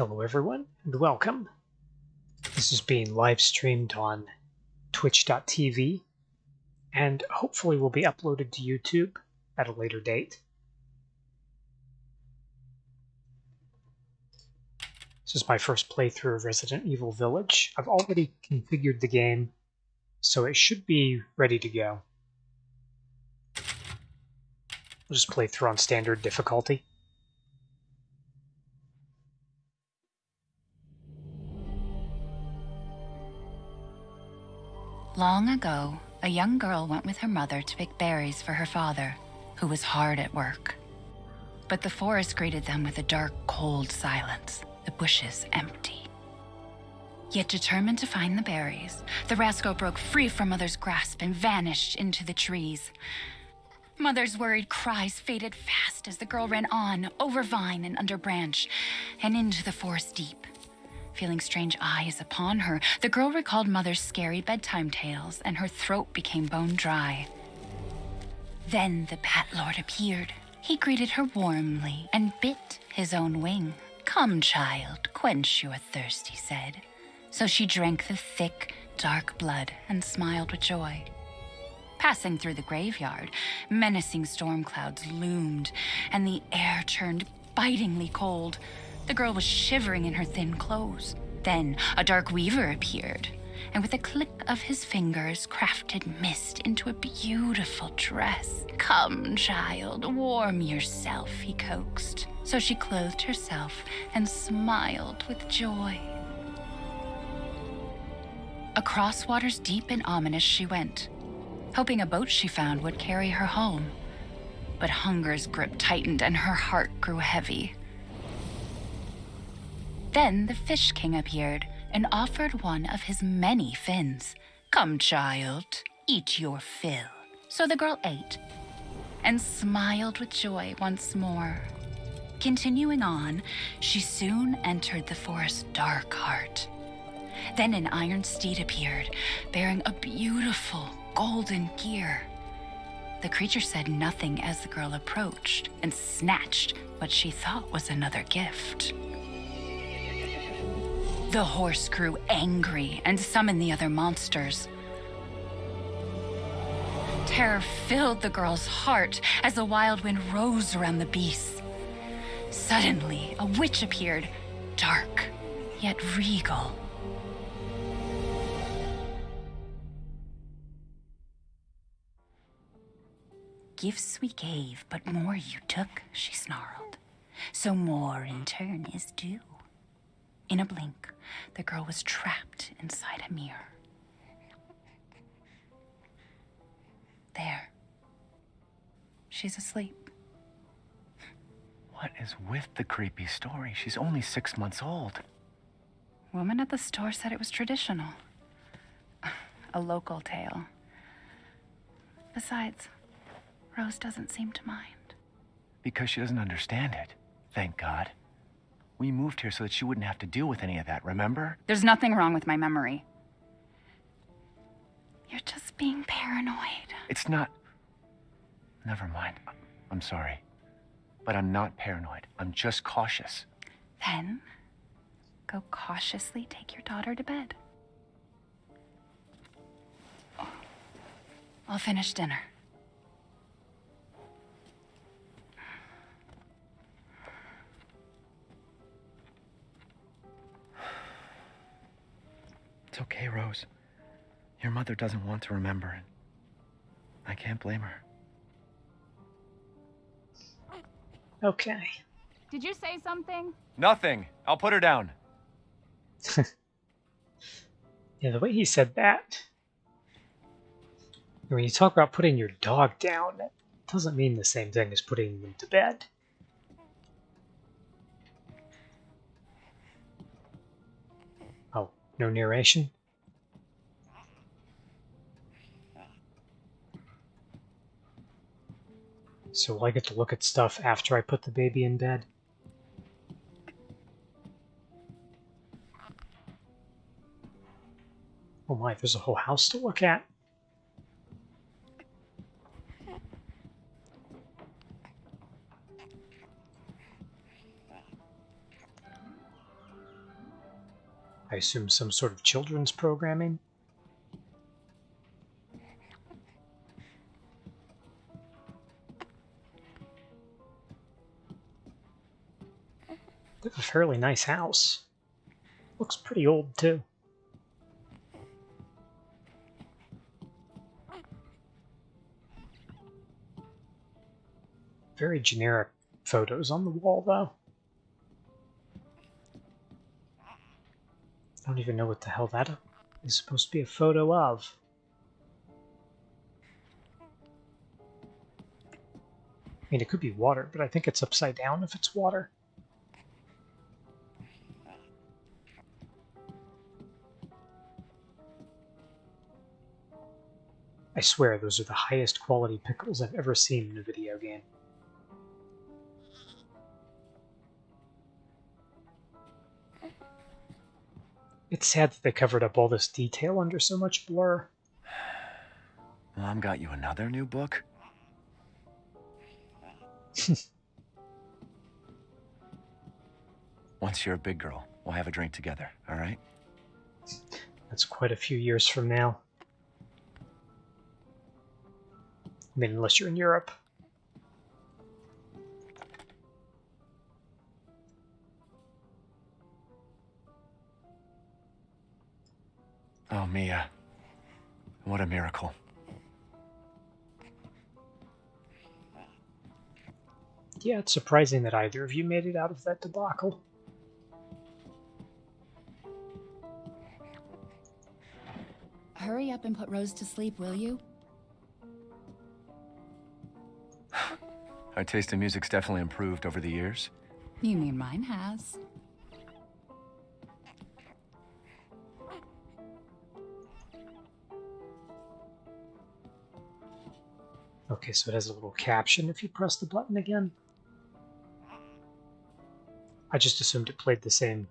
Hello, everyone, and welcome. This is being live streamed on twitch.tv and hopefully will be uploaded to YouTube at a later date. This is my first playthrough of Resident Evil Village. I've already configured the game, so it should be ready to go. I'll just play through on standard difficulty. Long ago, a young girl went with her mother to pick berries for her father, who was hard at work. But the forest greeted them with a dark, cold silence, the bushes empty. Yet determined to find the berries, the rascal broke free from Mother's grasp and vanished into the trees. Mother's worried cries faded fast as the girl ran on, over vine and under branch, and into the forest deep. Feeling strange eyes upon her, the girl recalled Mother's scary bedtime tales, and her throat became bone dry. Then the Bat Lord appeared. He greeted her warmly and bit his own wing. Come, child, quench your thirst, he said. So she drank the thick, dark blood and smiled with joy. Passing through the graveyard, menacing storm clouds loomed, and the air turned bitingly cold. The girl was shivering in her thin clothes. Then a dark weaver appeared, and with a click of his fingers, crafted mist into a beautiful dress. Come, child, warm yourself, he coaxed. So she clothed herself and smiled with joy. Across waters deep and ominous she went, hoping a boat she found would carry her home. But hunger's grip tightened and her heart grew heavy. Then the Fish King appeared and offered one of his many fins. Come, child, eat your fill. So the girl ate and smiled with joy once more. Continuing on, she soon entered the forest's dark heart. Then an iron steed appeared, bearing a beautiful golden gear. The creature said nothing as the girl approached and snatched what she thought was another gift. The horse grew angry and summoned the other monsters. Terror filled the girl's heart as the wild wind rose around the beasts. Suddenly, a witch appeared, dark, yet regal. Gifts we gave, but more you took, she snarled. So more in turn is due. In a blink, the girl was trapped inside a mirror. There. She's asleep. What is with the creepy story? She's only six months old. Woman at the store said it was traditional. A local tale. Besides, Rose doesn't seem to mind. Because she doesn't understand it. Thank God. We moved here so that she wouldn't have to deal with any of that, remember? There's nothing wrong with my memory. You're just being paranoid. It's not. Never mind. I'm sorry. But I'm not paranoid. I'm just cautious. Then, go cautiously take your daughter to bed. I'll finish dinner. It's okay, Rose. Your mother doesn't want to remember it. I can't blame her. Okay. Did you say something? Nothing. I'll put her down. Yeah, the way he said that. When you talk about putting your dog down, that doesn't mean the same thing as putting them to bed. No narration? So I get to look at stuff after I put the baby in bed? Oh my, there's a whole house to look at. I assume some sort of children's programming. They have a fairly nice house. Looks pretty old, too. Very generic photos on the wall, though. Don't even know what the hell that is supposed to be a photo of. I mean, it could be water, but I think it's upside down if it's water. I swear those are the highest quality pickles I've ever seen in a video game. It's sad that they covered up all this detail under so much blur. Mom got you another new book? Once you're a big girl, we'll have a drink together, all right? That's quite a few years from now. I mean, unless you're in Europe. Oh, Mia. What a miracle. Yeah, it's surprising that either of you made it out of that debacle. Hurry up and put Rose to sleep, will you? Our taste in music's definitely improved over the years. You mean mine has. Okay, so it has a little caption if you press the button again. I just assumed it played the same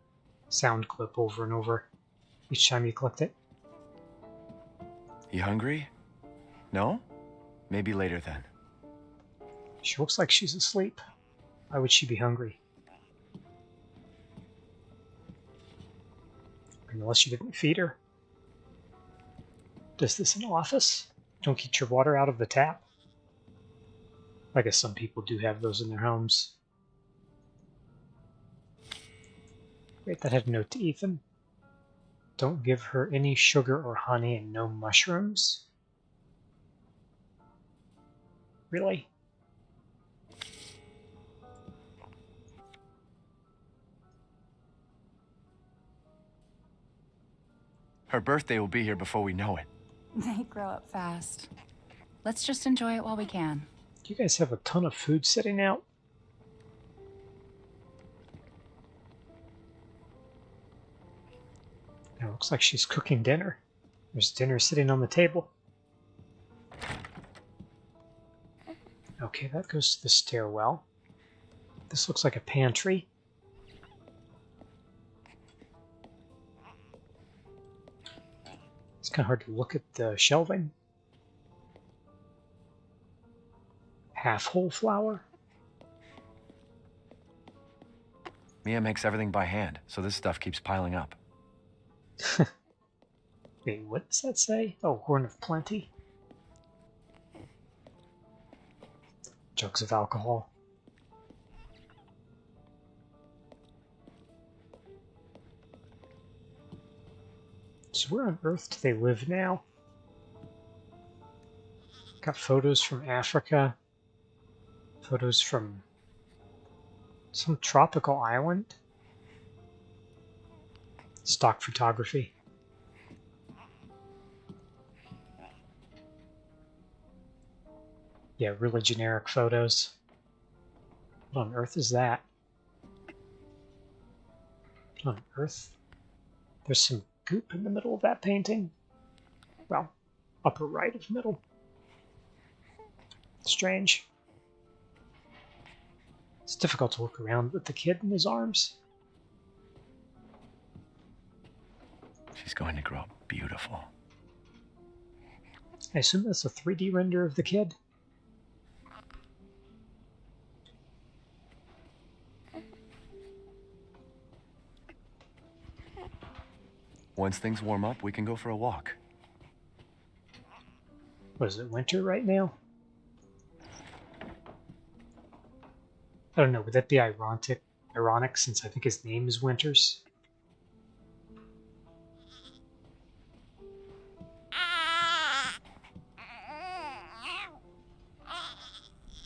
sound clip over and over each time you clicked it. You hungry? No? Maybe later then. She looks like she's asleep. Why would she be hungry? Unless you didn't feed her. Does this an office? Don't get your water out of the tap? I guess some people do have those in their homes. Wait, that had a note to Ethan. Don't give her any sugar or honey and no mushrooms. Really? Her birthday will be here before we know it. They grow up fast. Let's just enjoy it while we can. You guys have a ton of food sitting out. It looks like she's cooking dinner. There's dinner sitting on the table. Okay, that goes to the stairwell. This looks like a pantry. It's kind of hard to look at the shelving. Half whole flour. Mia makes everything by hand, so this stuff keeps piling up. Wait, what does that say? Oh, Horn of Plenty. Jugs of alcohol. So where on earth do they live now? Got photos from Africa. Photos from some tropical island. Stock photography. Yeah, really generic photos. What on earth is that? What on earth? There's some goop in the middle of that painting. Well, upper right of middle. Strange. It's difficult to look around with the kid in his arms. She's going to grow up beautiful. I assume that's a 3D render of the kid. Once things warm up, we can go for a walk. Was it winter right now? I don't know. Would that be ironic? Ironic, since I think his name is Winters.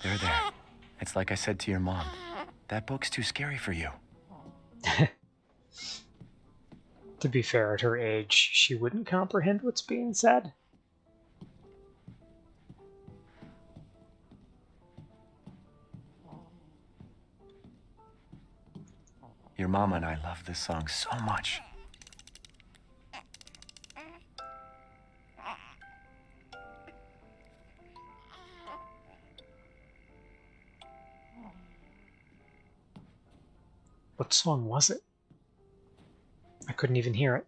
There, there. It's like I said to your mom. That book's too scary for you. To be fair, at her age, she wouldn't comprehend what's being said. Mama and I love this song so much. What song was it? I couldn't even hear it.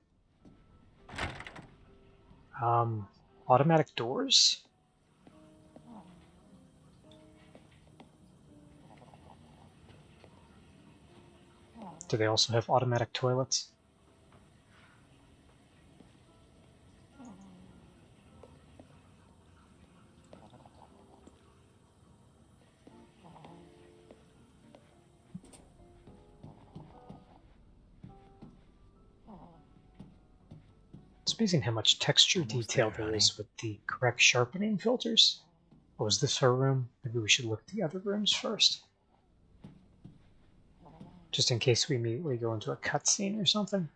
Um, automatic doors? Do they also have automatic toilets? It's amazing how much texture Almost detail there, there is with the correct sharpening filters. Oh, is this her room? Maybe we should look at the other rooms first. Just in case we immediately go into a cutscene or something.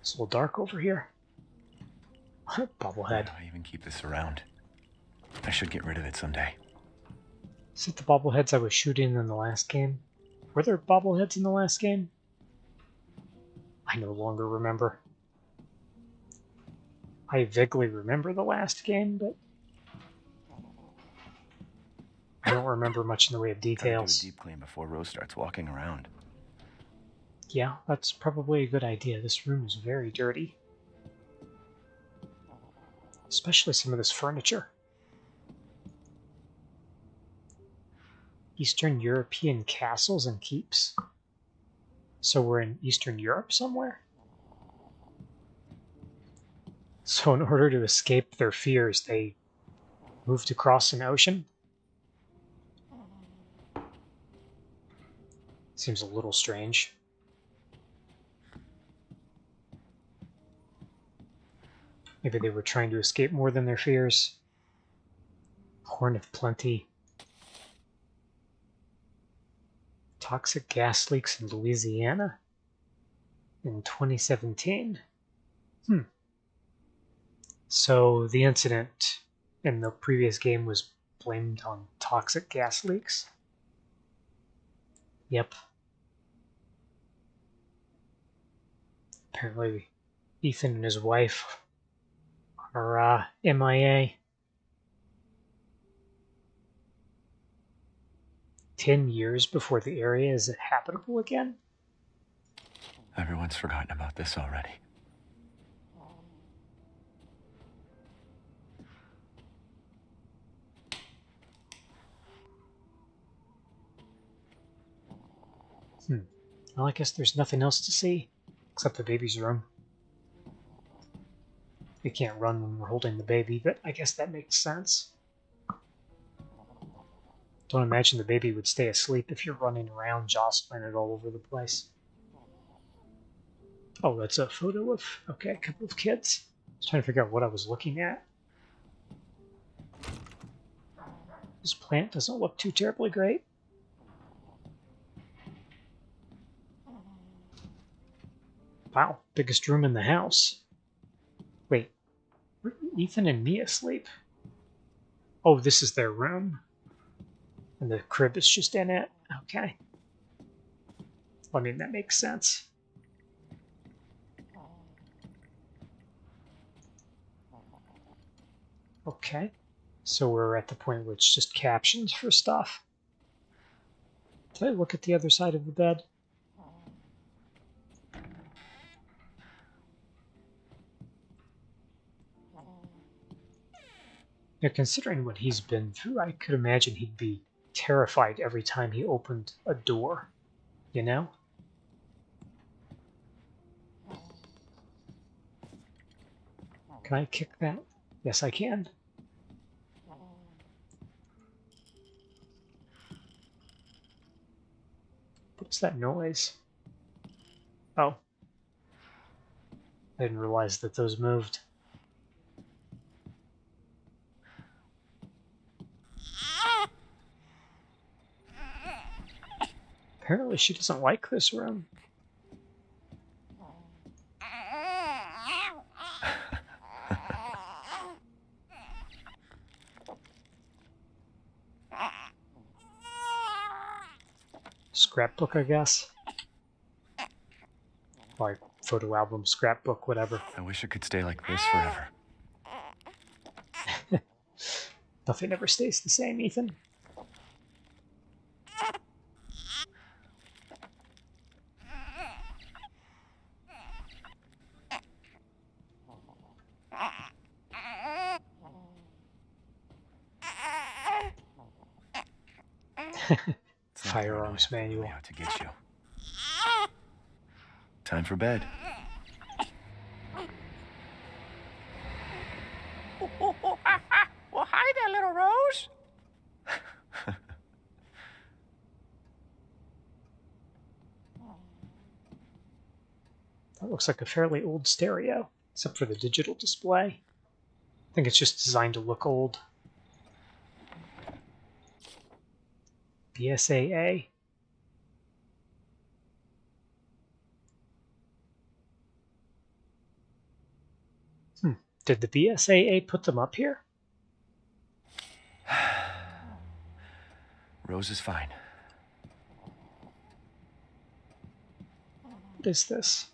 It's a little dark over here. Why Bobblehead. do I even keep this around? I should get rid of it someday. Is it the bobbleheads I was shooting in the last game? Were there bobbleheads in the last game? I no longer remember. I vaguely remember the last game, but I don't remember much in the way of Gotta do a details. deep clean before Rose starts walking around. Yeah, that's probably a good idea. This room is very dirty. Especially some of this furniture. Eastern European castles and keeps. So we're in Eastern Europe somewhere? So in order to escape their fears, they moved across an ocean? Seems a little strange. Maybe they were trying to escape more than their fears. Horn of Plenty. Toxic gas leaks in Louisiana in 2017. Hmm. So the incident in the previous game was blamed on toxic gas leaks? Yep. Apparently, Ethan and his wife are uh, MIA. 10 years before the area is habitable again? Everyone's forgotten about this already. Well, I guess there's nothing else to see except the baby's room. We can't run when we're holding the baby, but I guess that makes sense. Don't imagine the baby would stay asleep if you're running around jostling it all over the place. Oh, that's a photo of, okay, a couple of kids. I was trying to figure out what I was looking at. This plant doesn't look too terribly great. Wow, biggest room in the house. Wait, where are Ethan and Mia asleep? Oh, this is their room. And the crib is just in it. Okay. Well, I mean, that makes sense. Okay. So we're at the point where it's just captions for stuff. Did I look at the other side of the bed? Considering what he's been through, I could imagine he'd be terrified every time he opened a door, you know? Can I kick that? Yes, I can. What's that noise? Oh. I didn't realize that those moved. Apparently she doesn't like this room. Scrapbook, I guess. Like photo album, scrapbook, whatever. I wish it could stay like this forever. Nothing ever stays the same, Ethan. It's not the Firearms way manual. out to get you. Time for bed. Well, hi there, little Rose. That looks like a fairly old stereo, except for the digital display. I think it's just designed to look old. BSAA. Hmm. Did the BSAA put them up here? Rose is fine. What is this?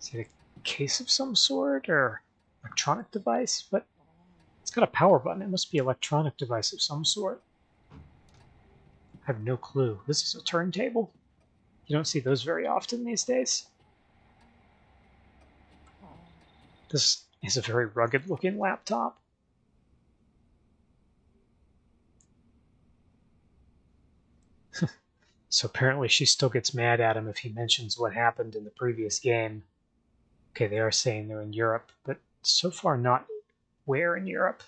Is it a case of some sort or electronic device? But it's got a power button. It must be electronic device of some sort. I have no clue. This is a turntable. You don't see those very often these days. This is a very rugged looking laptop. So apparently she still gets mad at him if he mentions what happened in the previous game. Okay, they are saying they're in Europe, but so far not where in Europe.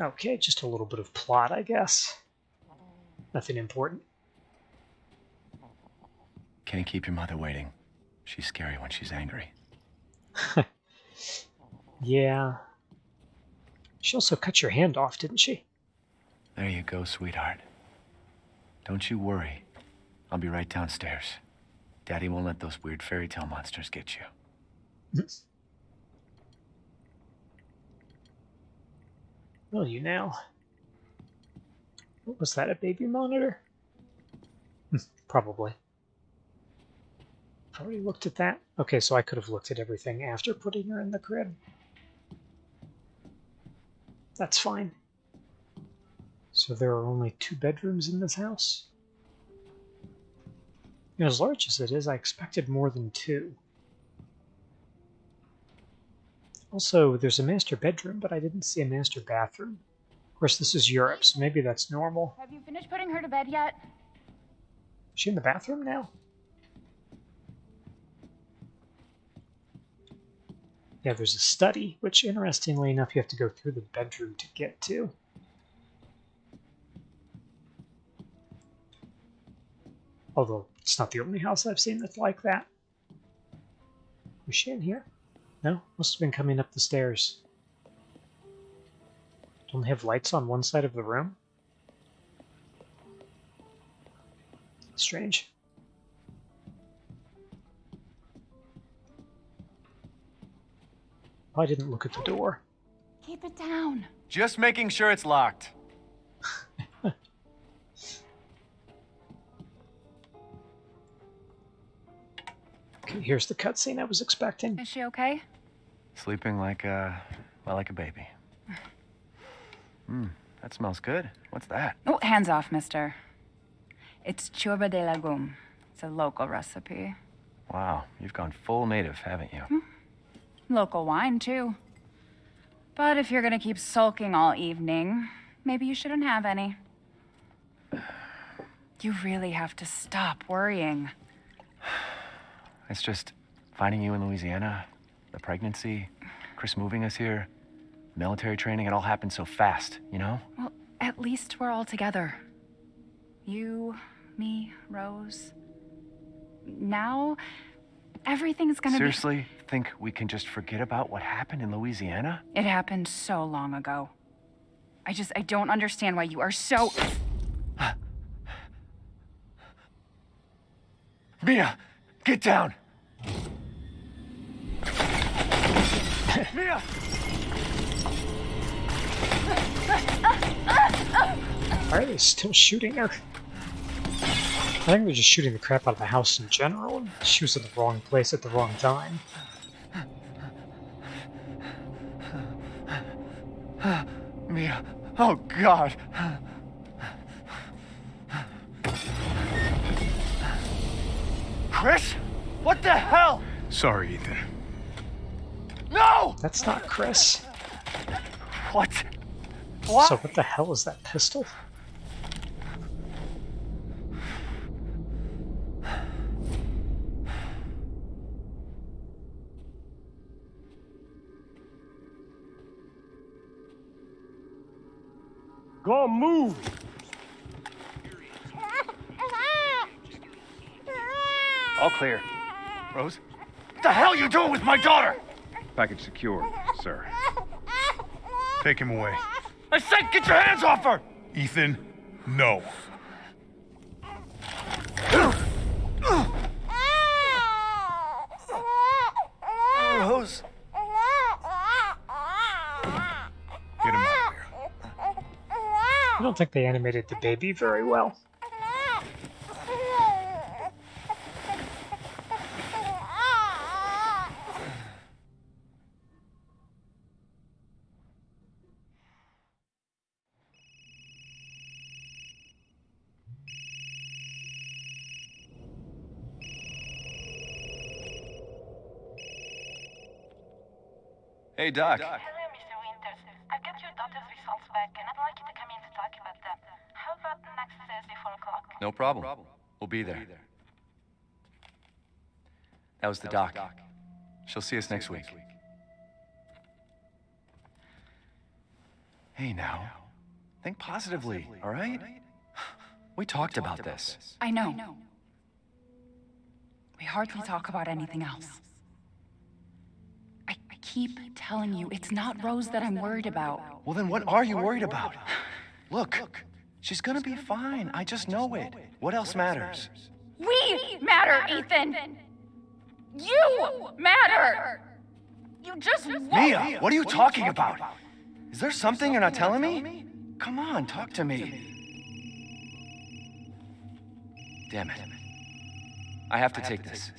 Okay, just a little bit of plot, I guess. Nothing important. Can't keep your mother waiting. She's scary when she's angry. Yeah. She also cut your hand off, didn't she? There you go, sweetheart. Don't you worry. I'll be right downstairs. Daddy won't let those weird fairy tale monsters get you. Will you now? What was that, a baby monitor? Hmm, Probably. Already looked at that? Okay, so I could have looked at everything after putting her in the crib. That's fine. So there are only two bedrooms in this house? As large as it is, I expected more than two. Also, there's a master bedroom, but I didn't see a master bathroom. Of course, this is Europe, so maybe that's normal. Have you finished putting her to bed yet? Is she in the bathroom now? Yeah, there's a study, which interestingly enough, you have to go through the bedroom to get to. Although it's not the only house I've seen that's like that. Was she in here? No, must have been coming up the stairs. Don't they have lights on one side of the room? Strange. I didn't look at the door. Keep it down. Just making sure it's locked. Okay, here's the cutscene I was expecting. Is she okay? Sleeping like a, well, like a baby. Hmm, that smells good. What's that? Oh, hands off, mister. It's ciorbă de legume. It's a local recipe. Wow, you've gone full native, haven't you? Local wine, too. But if you're gonna keep sulking all evening, maybe you shouldn't have any. You really have to stop worrying. It's just finding you in Louisiana, the pregnancy, Chris moving us here, military training, it all happened so fast, you know? Well, at least we're all together. You, me, Rose. Now, everything's gonna Seriously, think we can just forget about what happened in Louisiana? It happened so long ago. I just, I don't understand why you are so. Mia, get down! Mia! Why are they still shooting her? I think they're just shooting the crap out of the house in general. and She was in the wrong place at the wrong time. Mia, oh God! Chris? What the hell? Sorry, Ethan. No! That's not Chris. What? What? So what the hell is that pistol? Go move! All clear. Rose? What the hell are you doing with my daughter? Package secure, sir. Take him away. I said get your hands off her! Ethan, no. Oh, Rose? Get him out of here. I don't think they animated the baby very well. Hey, Doc. Hello, Mr. Winters. I've got your daughter's results back, and I'd like you to come in to talk about them. How about next Thursday, 4 o'clock? No problem. We'll be there. That was the doc. She'll see us next week. Hey, now. Think positively, all right? We talked about this. I know. We hardly talk about anything else. I, I keep telling you, it's not Rose that I'm worried about. Well, then what are you worried about? Look, she's gonna be fine. I just know it. What else matters? We matter, Ethan! You matter! You just won't. Mia, what are you talking about? Is there something you're not telling me? Come on, talk to me. Damn it. I have to take this.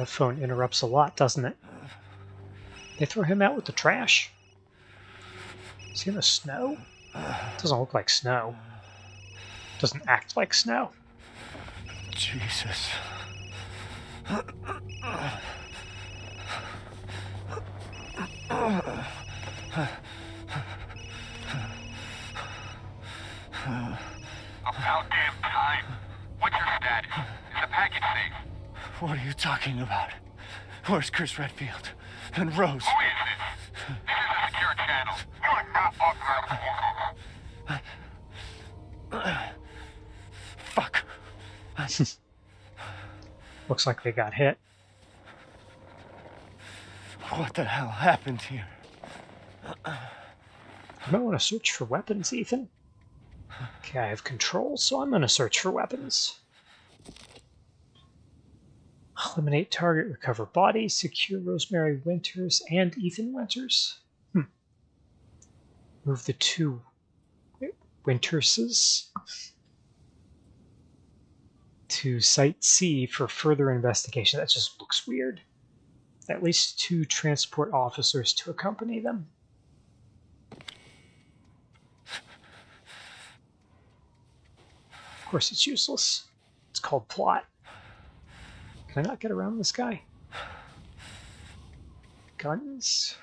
That phone interrupts a lot, doesn't it? They throw him out with the trash? Is he in the snow? Doesn't look like snow. Doesn't act like snow. Jesus. What are you talking about? Where's Chris Redfield? And Rose? Who is this? This is a secure channel. You are not authorized. Fuck. Looks like they got hit. What the hell happened here? You might want to search for weapons, Ethan. Okay, I have control, so I'm going to search for weapons. Eliminate target, recover body, secure Rosemary Winters and Ethan Winters. Hmm. Move the two. Winterses to Site C for further investigation. That just looks weird. At least two transport officers to accompany them. Of course, it's useless. It's called plot. Can I not get around this guy? Guns?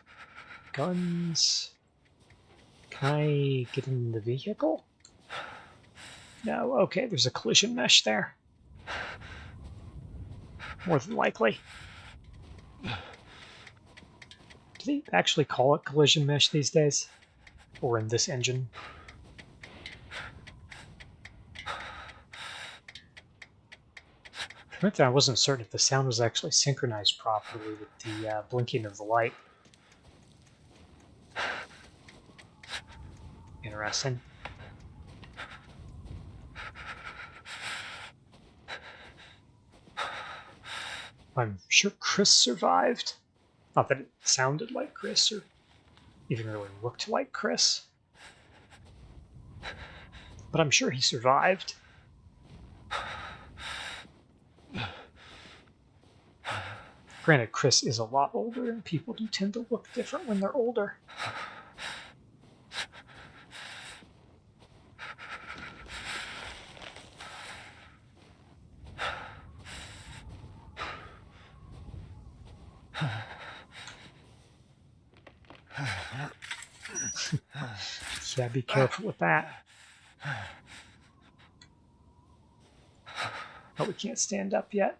Guns? Can I get in the vehicle? No, okay, there's a collision mesh there. More than likely. Do they actually call it collision mesh these days? Or in this engine? Admit I wasn't certain if the sound was actually synchronized properly with the uh, blinking of the light. Interesting. I'm sure Chris survived. Not that it sounded like Chris or even really looked like Chris. But I'm sure he survived. Granted, Chris is a lot older, and people do tend to look different when they're older. yeah, be careful with that. Oh, we can't stand up yet.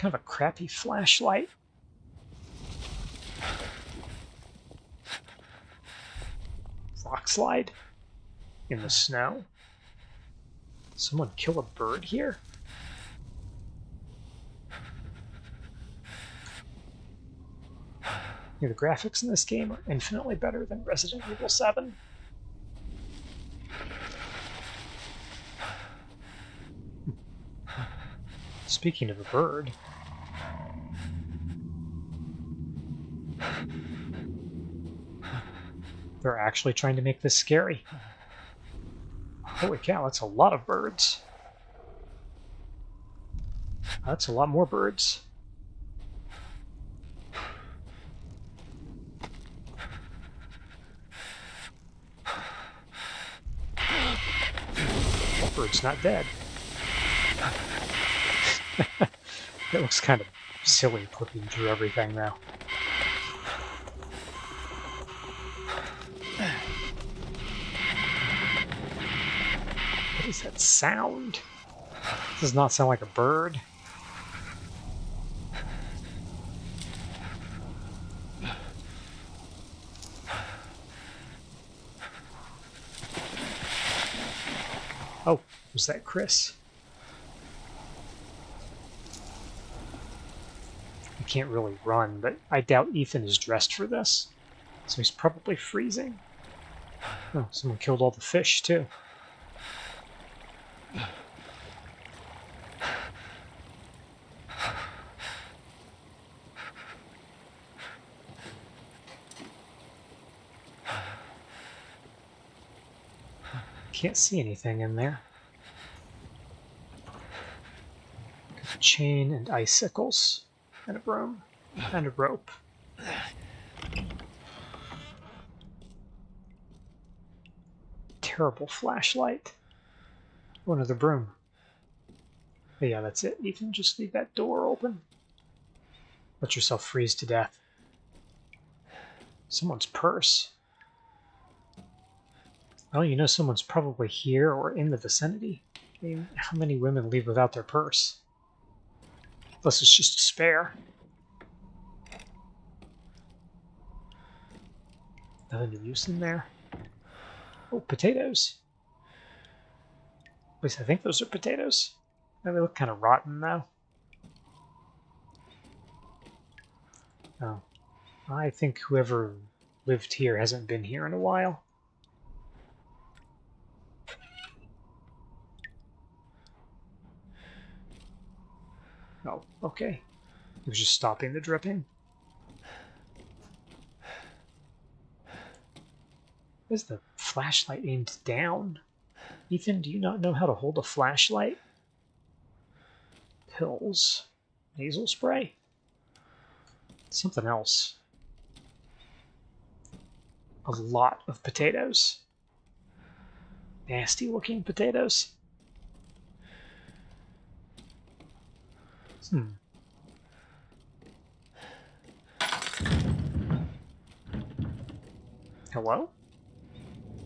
Kind of a crappy flashlight. Rock slide in the snow. Someone kill a bird here? Yeah, the graphics in this game are infinitely better than Resident Evil 7. Hmm. Speaking of a bird, they're actually trying to make this scary. Holy cow, that's a lot of birds. That's a lot more birds. That bird's not dead. it looks kind of silly clipping through everything now. What is that sound? This does not sound like a bird. Oh, was that Chris? I can't really run, but I doubt Ethan is dressed for this. So he's probably freezing. Oh, someone killed all the fish, too. Can't see anything in there. chain and icicles and a broom and a rope. Terrible flashlight. Oh, another broom. But yeah, that's it. Ethan, just leave that door open. Let yourself freeze to death. Someone's purse. Well, you know someone's probably here or in the vicinity. I mean, how many women leave without their purse? Unless it's just a spare. Nothing of use in there. Oh, potatoes. At least I think those are potatoes. They look kind of rotten, though. Oh. I think whoever lived here hasn't been here in a while. Oh, okay. He was just stopping the dripping. Is the flashlight aimed down? Ethan, do you not know how to hold a flashlight? Pills. Nasal spray? Something else. A lot of potatoes. Nasty looking potatoes. Hmm. Hello?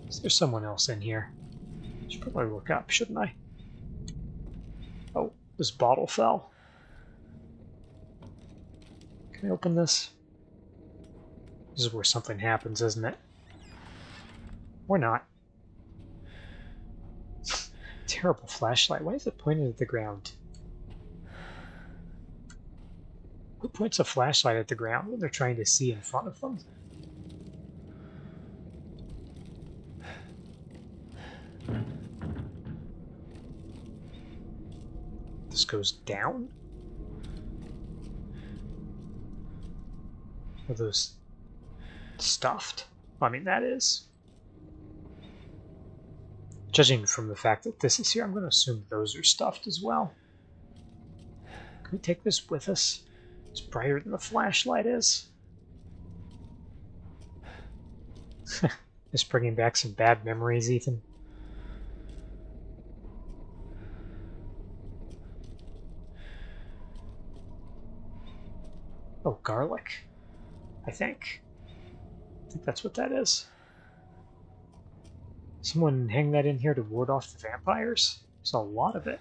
Is there someone else in here? I Should probably look up, shouldn't I? Oh, this bottle fell. Can I open this? This is where something happens, isn't it? Or not. Terrible flashlight. Why is it pointed at the ground? Who points a flashlight at the ground when they're trying to see in front of them? This goes down? Are those stuffed? I mean, that is. Judging from the fact that this is here, I'm going to assume those are stuffed as well. Can we take this with us? It's brighter than the flashlight is. Just bringing back some bad memories, Ethan. Oh, garlic. I think. I think that's what that is. Someone hang that in here to ward off the vampires? There's a lot of it.